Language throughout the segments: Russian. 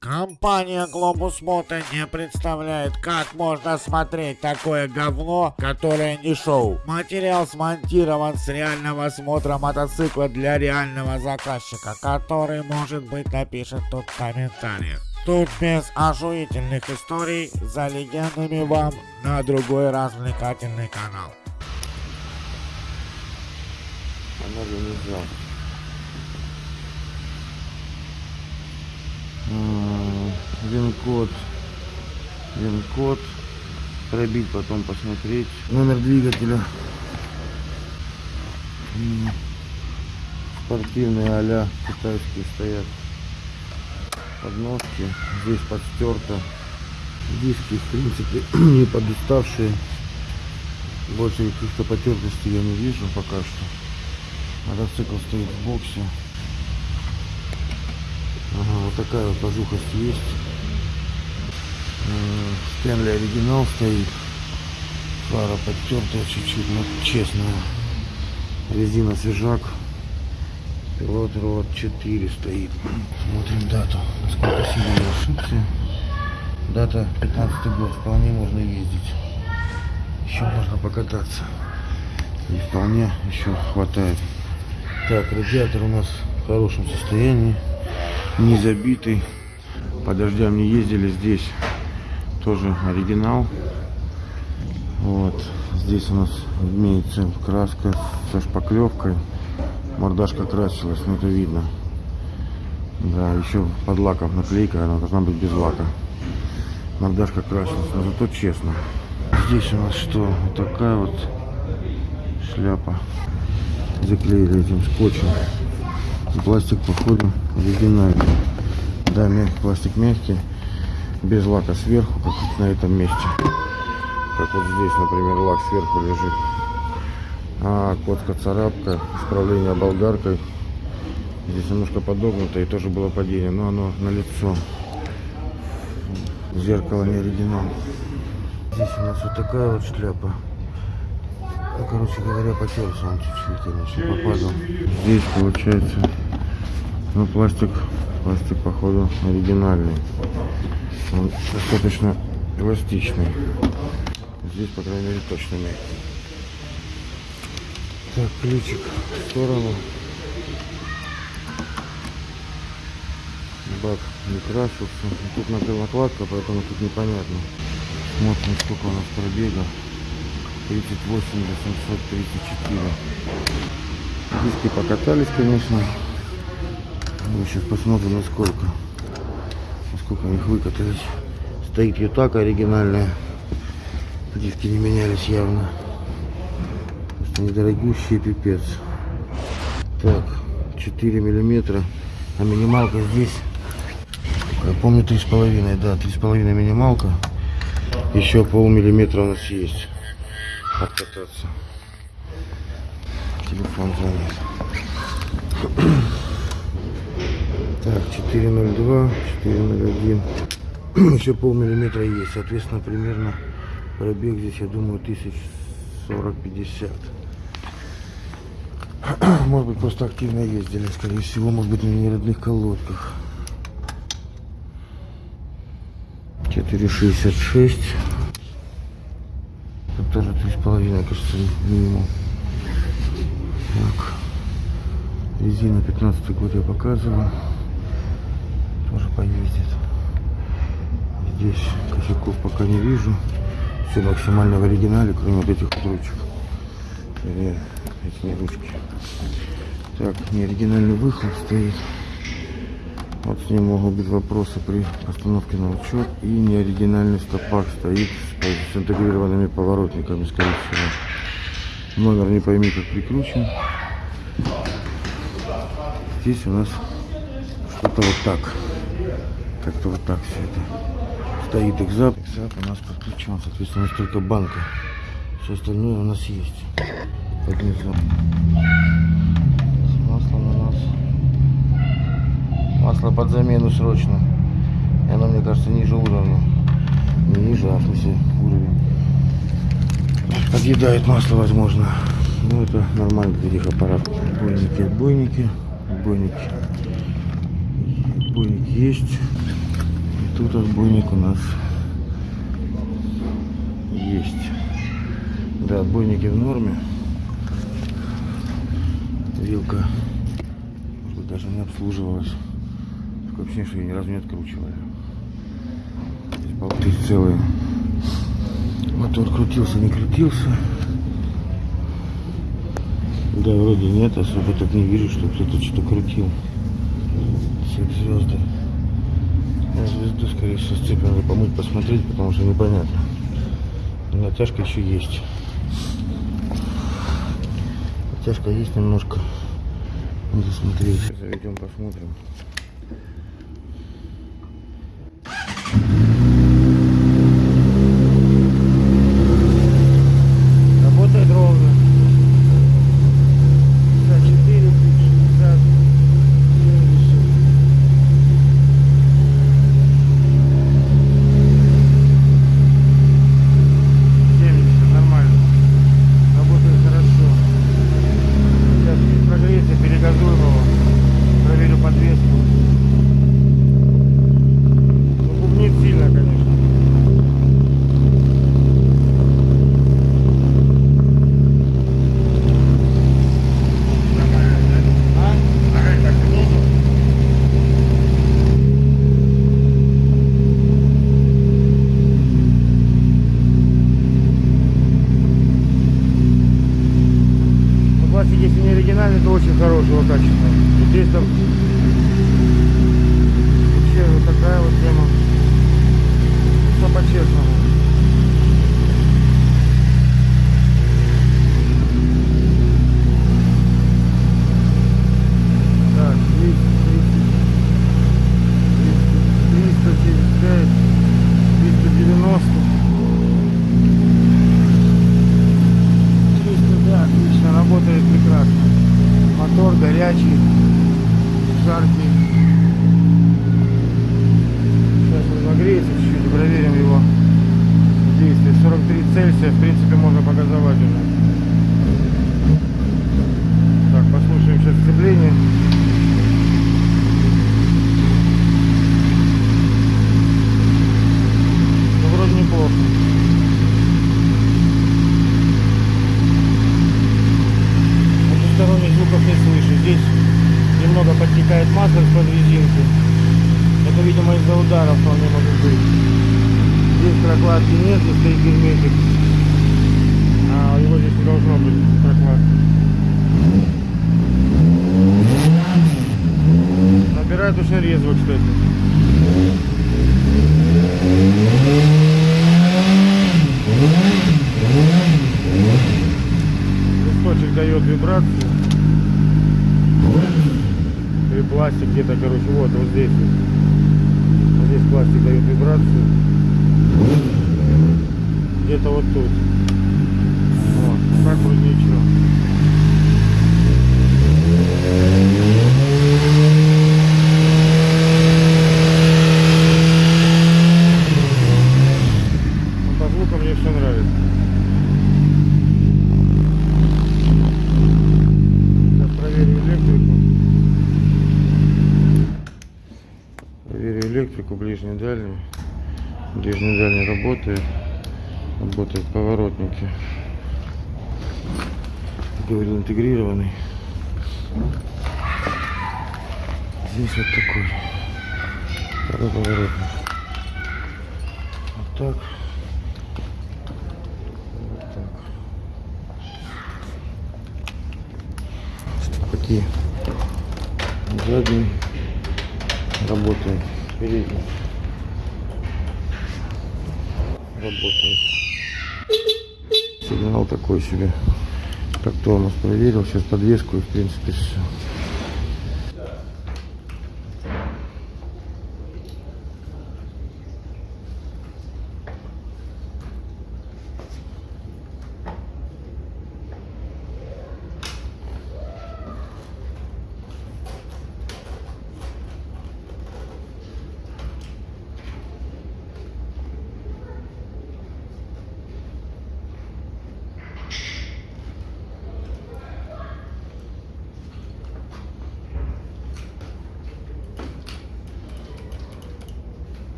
Компания Globus Moto не представляет, как можно смотреть такое говно, которое не шоу. Материал смонтирован с реального смотра мотоцикла для реального заказчика, который, может быть, напишет тут в комментариях. Тут без оживительных историй, за легендами вам на другой развлекательный канал. Она же не взял. Вин-код. Вин-код. Пробить, потом посмотреть. Номер двигателя. Спортивные а китайские стоят. Подножки. Здесь подстерто. Диски, в принципе, не подуставшие. Больше каких-то потертостей я не вижу пока что. Мотоцикл стоит в боксе. Ага, вот такая вот пожухость есть. Стэнли оригинал стоит. Фара подтертая чуть-чуть, но честная. Резина свежак. Пилот рот 4 стоит. Смотрим дату. Насколько сильно я ошибся. Дата 15 год. Вполне можно ездить. Еще можно покататься. И вполне еще хватает. Так, радиатор у нас в хорошем состоянии. Не забитый. По дождям не ездили здесь. Тоже оригинал. Вот. Здесь у нас имеется краска со шпаклевкой. Мордашка красилась, но это видно. Да, еще под лаком наклейка, она должна быть без лака. Мордашка красилась, но зато честно. Здесь у нас что? Вот такая вот шляпа. Заклеили этим скотчем. Пластик, походу, оригинальный. Да, мяг- пластик мягкий, без лака сверху, как на этом месте. Как вот здесь, например, лак сверху лежит. А котка царапка, исправление болгаркой. Здесь немножко подогнуто и тоже было падение, но оно на лицо. Зеркало не оригинал. Здесь у нас вот такая вот шляпа. Ну, короче говоря, потерся он чуть-чуть, конечно, попадал. Здесь получается, ну, пластик, пластик, походу, оригинальный. Он достаточно эластичный. Здесь, по крайней мере, точно мягкий. Так, ключик в сторону. Бак не красился. Тут накладка, поэтому тут непонятно. Смотрим, сколько у нас пробега. 38 834. Диски покатались, конечно. Мы сейчас посмотрим, насколько. Насколько их выкатались. Стоит ютака оригинальная. Диски не менялись явно. Просто недорогущие пипец. Так, 4 миллиметра. А минималка здесь, я помню, 3,5, да, 3,5 минималка. Еще полмиллиметра у нас есть. Откататься. Телефон звонит. Так, 402, 401. Еще полмиллиметра есть. Соответственно, примерно пробег здесь, я думаю, тысяч 40-50. Может быть, просто активно ездили, скорее всего, может быть, на неродных колодках. 4,66. Тут тоже 3,5, кажется, минимум. Так. Резина 15 год я показывал. Поездит. Здесь косяков пока не вижу. Все максимально в оригинале, кроме вот этих ручек. Э, Эти не ручки. Так, неоригинальный выхлоп стоит. Вот с ним могут быть вопросы при постановке на учет. И неоригинальный стопак стоит с интегрированными поворотниками, скорее всего. Номер не пойми как прикручен. Здесь у нас что-то вот так. Как-то вот так все это. Стоит экзап. Экзап у нас подключен. Соответственно, у нас только банка. Все остальное у нас есть. Под низом. Масло на нас. Масло под замену срочно. И оно, мне кажется, ниже уровня. Не ниже, а в смысле уровень. Подъедает масло, возможно. Ну, это нормально для этих аппаратов. Отбойники, отбойники, отбойники. Отбойник есть. Тут отбойник у нас есть. Да, отбойники в норме. Вилка даже не обслуживалась. Ощущение, что ее ни разу не откручивали. Здесь болты целые. Мотор крутился, не крутился. Да, вроде нет, особо так не вижу, что кто-то что-то крутил. Цепь звезды. Звезду, скорее всего, с цепью надо помыть, посмотреть, потому что непонятно. Натяжка еще есть. Натяжка есть немножко. Надо смотреть. Заведем, посмотрим. Работает ровно. 54, 60, 70. 70, нормально. Работает хорошо. Сейчас прогреется, перегазуем его. Проверю подвеску. Ну, бубнит сильно, конечно. А? Ага, так нет. Ну, пластик, если не оригинальный, хорошего качества. И здесь там вообще вот такая вот тема. Все по-честному. Так, 230, 375, 390. 300, да, отлично, работает прекрасно. Мотор горячий, жаркий. Сейчас разогреется чуть-чуть, и проверим его действие. 43 Цельсия, в принципе, можно показывать уже. Так, послушаем сейчас сцепление. Ну, вроде неплохо. Потусторонних звуков не слышу. Здесь немного подтекает масло из-под резинки. Это, видимо, из-за ударов вполне может быть. Здесь прокладки нет, здесь стоит герметик. А его здесь не должно быть прокладки. Набирает очень резво, кстати. Листочек дает вибрацию. И пластик где-то, короче, вот, вот здесь. Вот здесь пластик дает вибрацию. Где-то вот тут. Вот, так вроде ничего. Ну, по звукам мне все нравится. Сейчас проверим электрику. Проверю электрику ближний и дальний. Ближний и дальний работает. Работают поворотники. Говорил интегрированный. Здесь вот такой. Второй поворотник. Вот так. Вот так. Стопаки. Задний работает. Передний. Работает. Сигнал такой себе. Как тормоз проверил. Сейчас подвеску и в принципе все.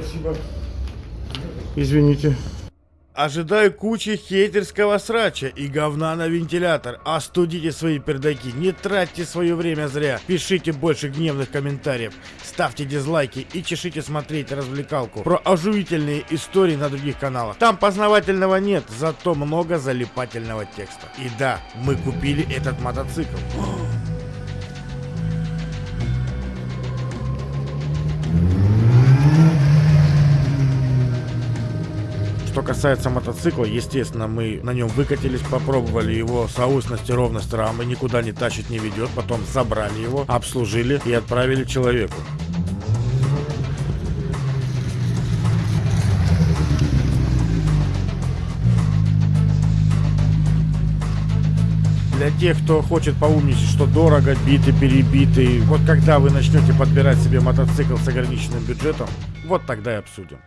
Спасибо. Извините. Ожидаю кучи хейтерского срача и говна на вентилятор. Остудите свои пердаки, не тратьте свое время зря. Пишите больше гневных комментариев, ставьте дизлайки и чешите смотреть развлекалку про оживительные истории на других каналах. Там познавательного нет, зато много залипательного текста. И да, мы купили этот мотоцикл. Касается мотоцикла, естественно, мы на нем выкатились, попробовали его соусность и ровность рамы, никуда не тащить не ведет, потом забрали его, обслужили и отправили человеку. Для тех, кто хочет поумничать, что дорого, битый, перебитый, вот когда вы начнете подбирать себе мотоцикл с ограниченным бюджетом, вот тогда и обсудим.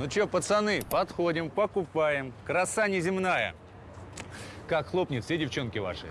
Ну чё, пацаны, подходим, покупаем. Краса неземная. Как хлопнет все девчонки ваши.